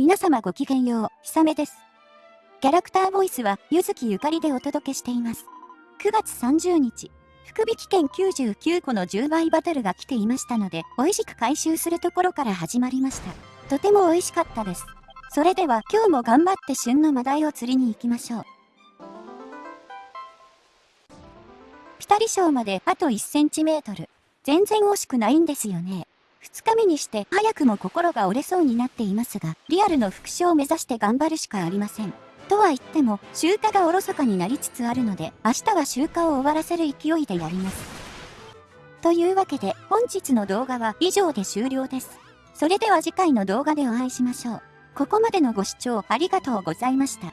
皆様ごきげんよう、ひさめです。キャラクターボイスは、ゆずきゆかりでお届けしています。9月30日、福引券99個の10倍バトルが来ていましたので、美味しく回収するところから始まりました。とても美味しかったです。それでは今日も頑張って旬のマダイを釣りに行きましょう。ピタリ賞まであと1センチメートル。全然惜しくないんですよね。2日目にして早くも心が折れそうになっていますが、リアルの復唱を目指して頑張るしかありません。とは言っても、集荷がおろそかになりつつあるので、明日は集荷を終わらせる勢いでやります。というわけで、本日の動画は以上で終了です。それでは次回の動画でお会いしましょう。ここまでのご視聴ありがとうございました。